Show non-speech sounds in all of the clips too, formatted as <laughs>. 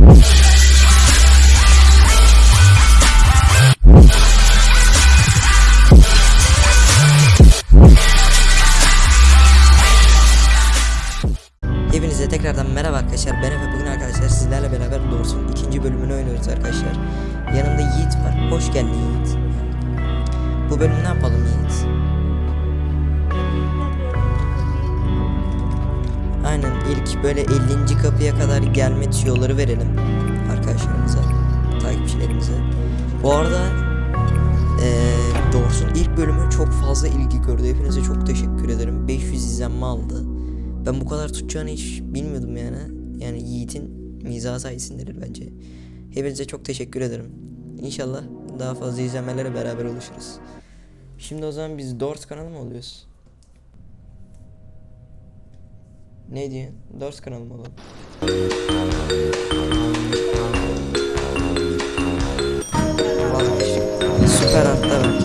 Hepinize 50. kapıya kadar gelme tüyoları verelim arkadaşlarımıza, takipçilerimize. Bu arada eee Dors'un ilk bölümü çok fazla ilgi gördü. Hepinize çok teşekkür ederim. 500 izlenme aldı. Ben bu kadar tutacağını hiç bilmiyordum yani. Yani Yiğit'in mizahı sayesindedir bence. Hepinize çok teşekkür ederim. İnşallah daha fazla izlenmelere beraber oluşuruz. Şimdi o zaman biz Dors kanalı mı oluyoruz? Ne diyorsun? Dors kanalı mı olalım? Vazgeçtim. Süper atlar var.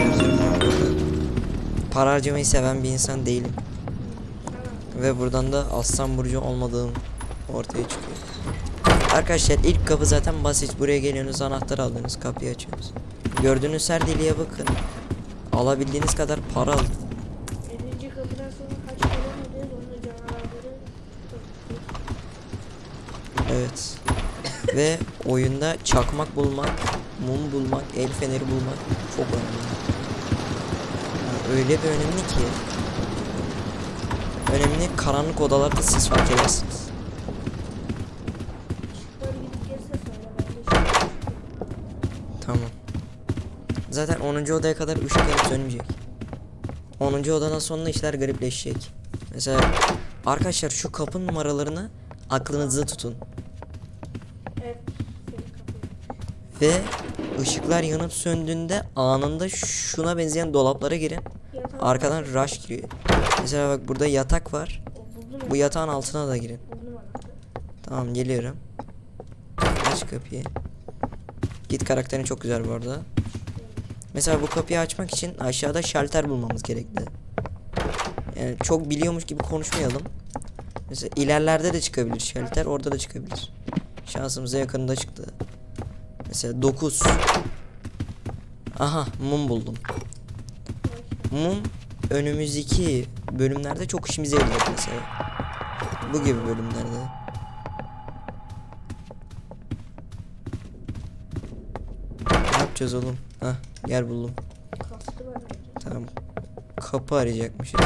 Para harcamayı seven bir insan değilim. Ve buradan da aslan burcu olmadığım ortaya çıkıyor. Arkadaşlar ilk kapı zaten basit. Buraya geliyorsunuz anahtar aldınız kapıyı açıyorsunuz. Gördüğünüz her deliğe bakın. Alabildiğiniz kadar para alın. 50. kapıdan sonra kaç kere mi onu canavarları Evet. Ve oyunda çakmak bulmak, mum bulmak, el feneri bulmak çok önemli. Yani öyle bir önemli ki. Önemli karanlık odalarda siz fark edersiniz. Tamam. Zaten 10. odaya kadar ışık yanıp sönmeyecek. 10. odadan sonra işler garipleşecek. Mesela arkadaşlar şu kapı numaralarını aklınızda tutun. Evet senin kapıyı. Ve ışıklar yanıp söndüğünde anında şuna benzeyen dolaplara girin. Arkadan rush giriyor. Mesela bak burada yatak var. Bu yatağın altına da girin. Tamam geliyorum. Aç kapıyı. Git karakterin çok güzel bu arada. Mesela bu kapıyı açmak için aşağıda şalter bulmamız gerekli. Yani çok biliyormuş gibi konuşmayalım. Mesela ilerlerde de çıkabilir şalter, orada da çıkabilir. Şansımıza yakında çıktı. Mesela 9. Aha mum buldum. Mum önümüzdeki bölümlerde çok işimize yarayacak mesela. Bu gibi bölümlerde. Ne yapacağız oğlum? Hah gel buldum. Tamam. Kapı arayacakmışız.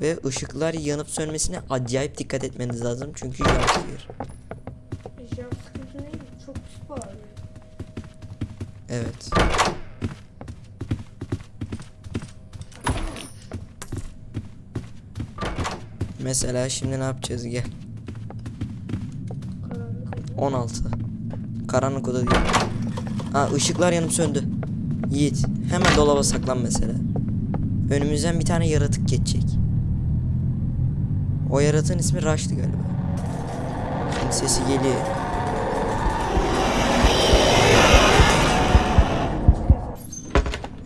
Ve ışıklar yanıp sönmesine acayip dikkat etmeniz lazım çünkü jumpscare. Evet. Mesela şimdi ne yapacağız gel. Karanlık oldu. 16. Karanlık oda değil. Ha ışıklar yanıp söndü. Yiğit hemen dolaba saklan mesela. Önümüzden bir tane yaratık geçecek. O yaratığın ismi Rush'tı galiba. Şimdi sesi geliyor.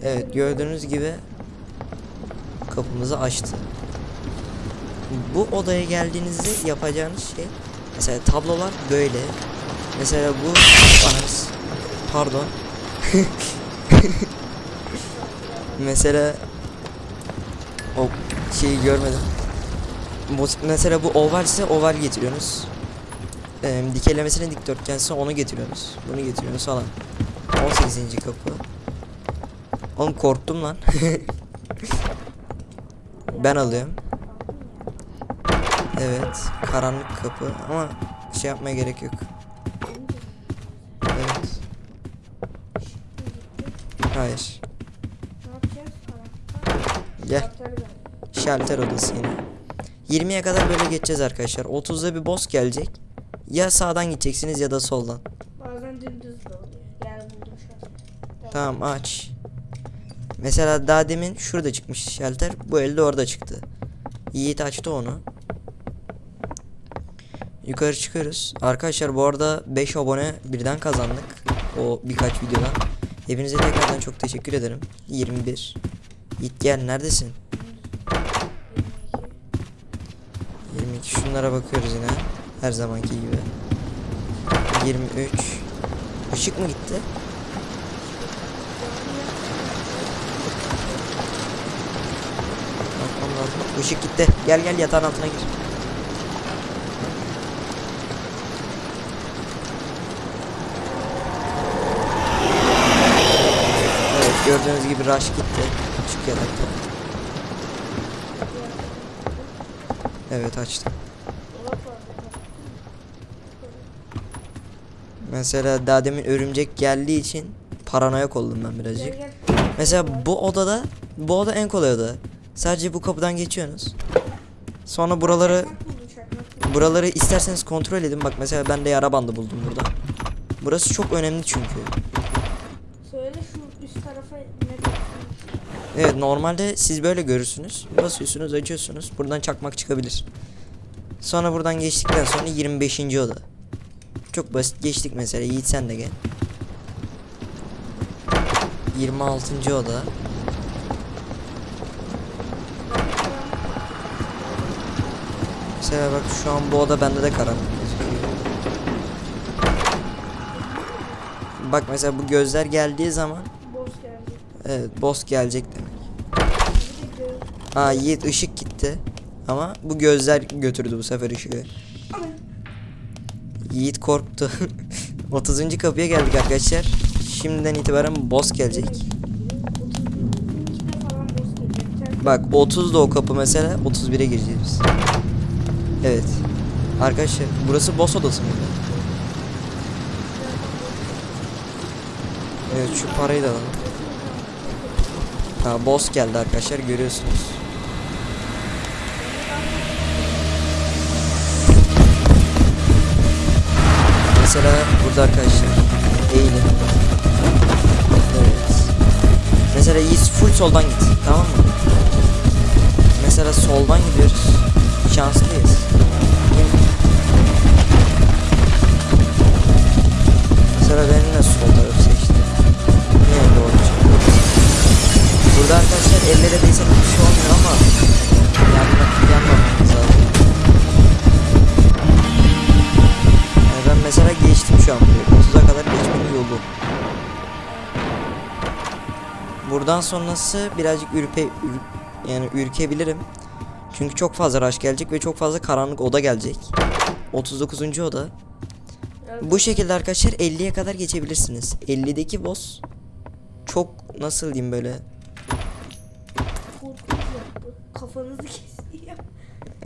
Evet gördüğünüz gibi kapımızı açtı. Bu odaya geldiğinizde yapacağınız şey mesela tablolar böyle. Mesela bu pardon. <laughs> mesela o şeyi görmedim. Bu, mesela bu oval ise oval getiriyorsunuz. Ee, dikeylemesine dikdörtgense onu getiriyorsunuz. Bunu getiriyorsunuz falan. 18. kapı. Oğlum korktum lan. <laughs> ben alıyorum. Evet, karanlık kapı ama şey yapmaya gerek yok. Evet. Hayır. Gel. Şalter odası yine. 20'ye kadar böyle geçeceğiz arkadaşlar. 30'da bir boss gelecek. Ya sağdan gideceksiniz ya da soldan. Bazen dümdüz de oluyor. Yani buldum şu an. Tamam aç. Mesela daha demin şurada çıkmış şalter. Bu elde orada çıktı. Yiğit açtı onu. Yukarı çıkıyoruz. Arkadaşlar bu arada 5 abone birden kazandık. O birkaç videodan. Hepinize tekrardan çok teşekkür ederim. 21. Yiğit gel neredesin? 22 şunlara bakıyoruz yine. Her zamanki gibi. 23. Işık mı gitti? Lazım. Işık gitti. Gel gel yatağın altına gir. Evet gördüğünüz gibi rush gitti. Açık yatakta. Evet açtım. Mesela daha demin örümcek geldiği için paranoyak oldum ben birazcık. Mesela bu odada bu oda en kolay oda. Sadece bu kapıdan geçiyorsunuz. Sonra buraları buraları isterseniz kontrol edin. Bak mesela ben de yara bandı buldum burada. Burası çok önemli çünkü. Söyle şu üst tarafa ne? Evet normalde siz böyle görürsünüz. Basıyorsunuz açıyorsunuz. Buradan çakmak çıkabilir. Sonra buradan geçtikten sonra 25. oda. Çok basit geçtik mesela. Yiğit sen de gel. 26. oda. Mesela bak şu an bu oda bende de karanlık. Bak mesela bu gözler geldiği zaman Boss geldi. evet boss gelecek demek. Ha Yiğit ışık gitti. Ama bu gözler götürdü bu sefer ışığı. Yiğit korktu. <laughs> 30. kapıya geldik arkadaşlar. Şimdiden itibaren boss gelecek. 32'de falan boss gelecek. Sen- Bak 30 da o kapı mesela 31'e gireceğiz biz. Evet. Arkadaşlar burası boss odası mıydı? Evet şu parayı da alalım. Ha boss geldi arkadaşlar görüyorsunuz. Mesela burada arkadaşlar eğilin. Evet. Mesela Yiğit full soldan git tamam mı? Mesela soldan gidiyoruz. Şanslıyız. Sonrası birazcık ürpe ür- yani ürkebilirim. Çünkü çok fazla rush gelecek ve çok fazla karanlık oda gelecek. 39. oda. Bu şekilde arkadaşlar 50'ye kadar geçebilirsiniz. 50'deki boss çok nasıl diyeyim böyle. Kafanızı kesiyor.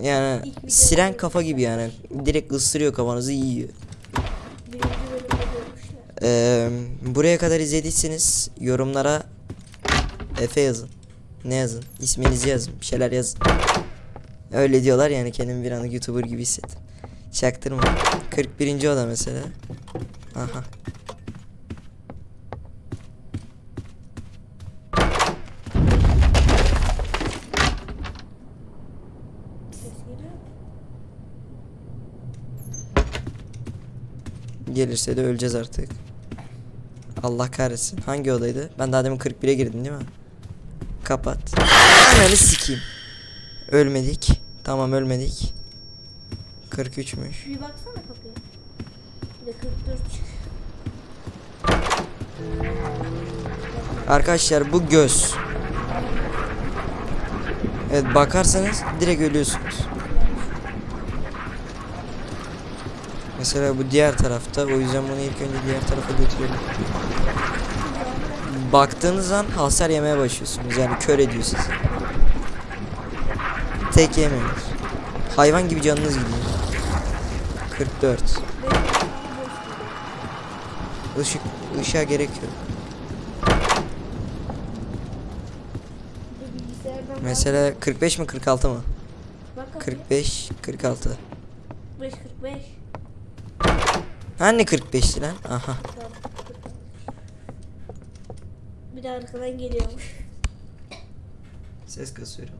yani siren kafa gibi yani direkt ısırıyor kafanızı yiyor. Ee, buraya kadar izlediyseniz yorumlara Efe yazın. Ne yazın? İsminizi yazın. Bir şeyler yazın. Öyle diyorlar yani kendimi bir anlık YouTuber gibi hissettim. Çaktırma. 41. oda mesela. Aha. Gelirse de öleceğiz artık. Allah kahretsin. Hangi odaydı? Ben daha demin 41'e girdim değil mi? Kapat. Ananı sikeyim. Ölmedik. Tamam ölmedik. 43'müş. Bir baksana kapıya. Bir de 44 çık. Arkadaşlar bu göz. Evet bakarsanız direkt ölüyorsunuz. Mesela bu diğer tarafta. O yüzden bunu ilk önce diğer tarafa götürelim. Baktığınız an hasar yemeye başlıyorsunuz. Yani kör ediyor sizi. Tek yemiyorsunuz. Hayvan gibi canınız gidiyor. 44. Benim boss geliyor. Işık, ışığa gerek yok. Mesela 45 mi 46 mı? bak kapıya. 45, 46. 45 45. Hani 45'ti lan? Aha. Bir de arkadan geliyormuş. Ses kasıyorum.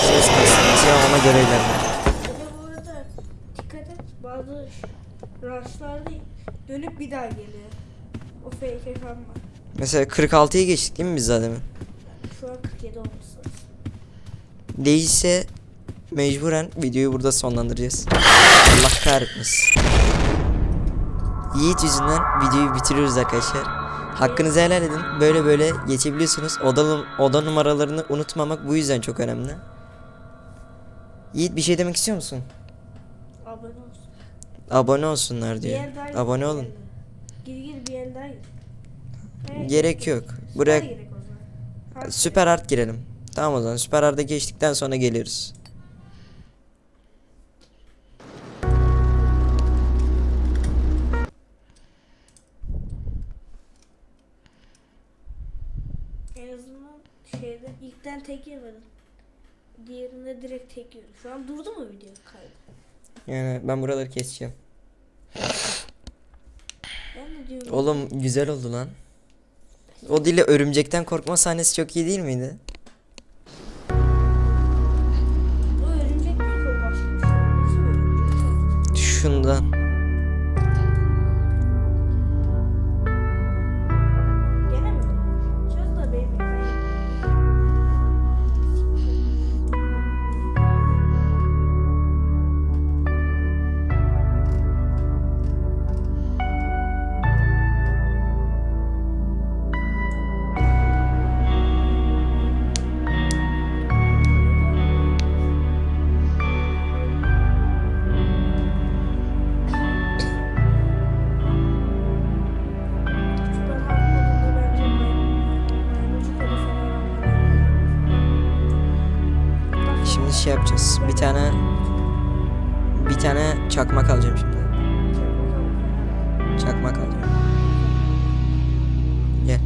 Ses kasıyor. Ya ona göre ilerle. Bir de bu arada dikkat et bazı rushlarda dönüp bir daha geliyor. O fake ekran var. Mesela 46'yı geçtik değil mi biz zaten? Şu an 47 olması lazım. Değilse mecburen videoyu burada sonlandıracağız. Allah kahretmesin. Yiğit yüzünden videoyu bitiriyoruz arkadaşlar. Hakkınızı helal edin. Böyle böyle geçebiliyorsunuz. Oda, oda numaralarını unutmamak bu yüzden çok önemli. Yiğit bir şey demek istiyor musun? Abone olsun. Abone olsunlar diyor. Abone olun. Gir gir bir yer daha gir. Evet, Gerek yok. Buraya süper art girelim. Tamam o zaman süper art'a geçtikten sonra geliyoruz. Tek yemedim. Diğerinde direkt tek yedim. Şu an durdu mu video kaydı? Yani ben buraları keseceğim. Ben de diyorum. Oğlum güzel oldu lan. O dille örümcekten korkma sahnesi çok iyi değil miydi? O örümcek değil ki o başka bir şey. Nasıl bir örümcek? Şundan. Çakmak alacağım. Gel.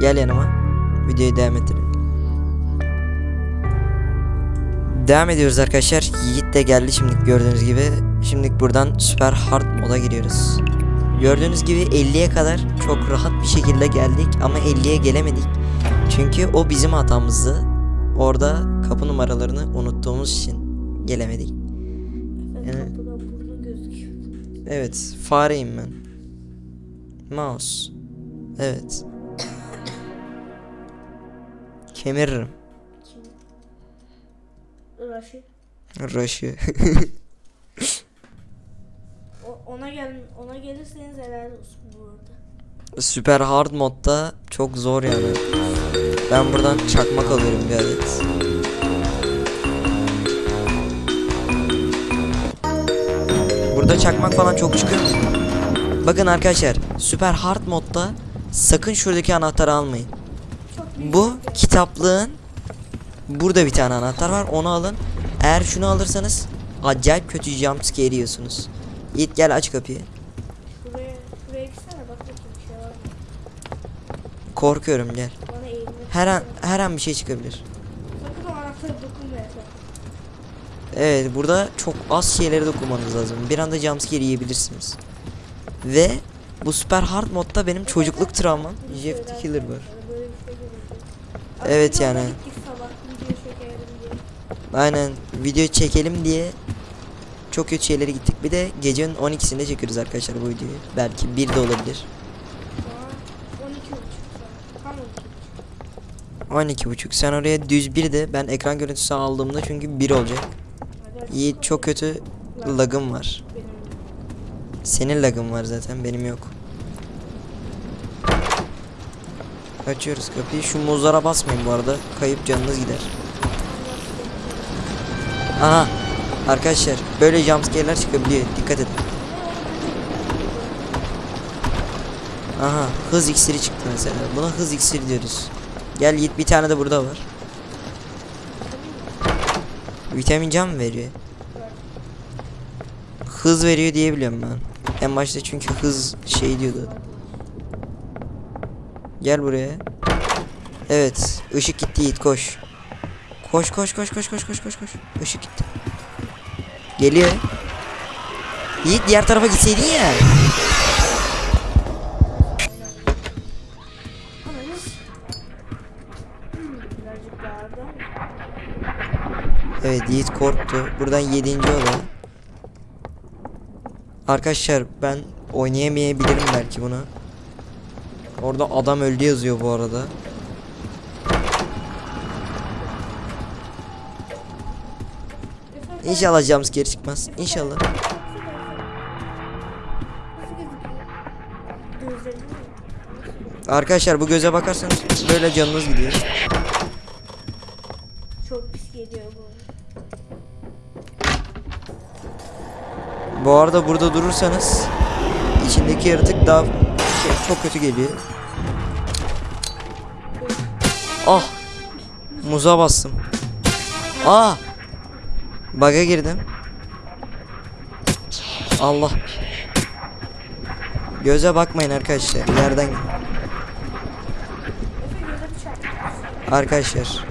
Gel yanıma. Videoyu devam ettirelim. Devam ediyoruz arkadaşlar. Yiğit de geldi şimdi gördüğünüz gibi. Şimdi buradan süper hard moda giriyoruz. Gördüğünüz gibi 50'ye kadar çok rahat bir şekilde geldik ama 50'ye gelemedik. Çünkü o bizim hatamızdı. Orada kapı numaralarını unuttuğumuz için gelemedik. Yani-. Evet, fareyim ben. Mouse. Evet. Kemiririm. Rush'ı. O, ona gel ona gelirseniz helal olsun bu arada. Süper hard modda çok zor yani. Ben buradan çakmak alıyorum bir adet. Burada çakmak falan çok çıkıyor mu? Bakın arkadaşlar, süper hard modda sakın şuradaki anahtarı almayın. Bu kitaplığın burada bir tane anahtar var onu alın. Eğer şunu alırsanız acayip kötü jumpscare yiyorsunuz. Yiğit gel aç kapıyı. Şuraya, şuraya gitsene bak bakayım bir şey var mı? Korkuyorum gel. Her an her an bir şey çıkabilir. Sakın o anahtara dokunma Efe. Evet burada çok az şeylere dokunmanız lazım. Bir anda jumpscare yiyebilirsiniz. Ve bu süper hard modda benim çocukluk travmam Jeff the Killer var. bir Evet yani. Aynen video çekelim diye çok kötü şeylere gittik. Bir de gecenin 12'sinde çekiyoruz arkadaşlar bu videoyu. Belki bir de olabilir. Şu an 12 buçuk saat. Tam 12 buçuk. 12.5 sen oraya düz bir de ben ekran görüntüsü aldığımda çünkü 1 olacak. Yiğit çok kötü lagım var. Senin lagın var zaten benim yok. Açıyoruz kapıyı. Şu muzlara basmayın bu arada. Kayıp canınız gider. Aha. Arkadaşlar böyle jumpscare'ler çıkabiliyor. Dikkat edin. Aha hız iksiri çıktı mesela. Buna hız iksiri diyoruz. Gel Yiğit bir tane de burada var. Vitamin can mı veriyor? Hız veriyor diye biliyorum ben. En başta çünkü hız şey diyordu. Gel buraya. Evet, ışık gitti Yiğit koş. Koş koş koş koş koş koş koş koş. Işık gitti. Geliyor. Yiğit diğer tarafa gitseydin ya. Evet Yiğit korktu. Buradan 7. oda. Arkadaşlar ben oynayamayabilirim belki bunu. Orada adam öldü yazıyor bu arada. İnşallah jumpscare çıkmaz. İnşallah. Arkadaşlar bu göze bakarsanız böyle canınız gidiyor. Çok pis geliyor bu. Bu arada burada durursanız içindeki yaratık daha şey, çok kötü geliyor. Ah! Muza bastım. Ah! Baga girdim. Allah. Göze bakmayın arkadaşlar. Yerden. Arkadaşlar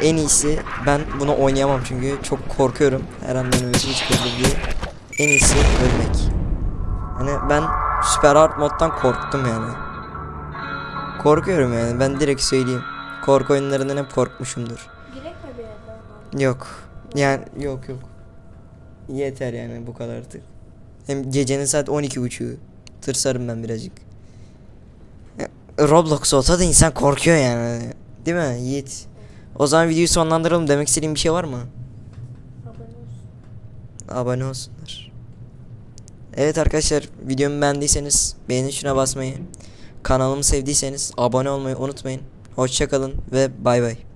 en iyisi ben bunu oynayamam çünkü çok korkuyorum her an özüm çıkabilir diye. En iyisi ölmek. Hani ben süper hard moddan korktum yani. Korkuyorum yani ben direkt söyleyeyim. Korku oyunlarından hep korkmuşumdur. Girek mi bir? Yok. Yani yok yok. Yeter yani bu kadar artık. Hem gecenin saat 12.30'u. Tırsarım ben birazcık. Ya, Roblox olsa da insan korkuyor yani. Değil mi Yiğit? O zaman videoyu sonlandıralım. Demek istediğin bir şey var mı? Abone olsun. Abone olsunlar. Evet arkadaşlar videomu beğendiyseniz beğeni tuşuna basmayı, kanalımı sevdiyseniz abone olmayı unutmayın. Hoşçakalın ve bay bay.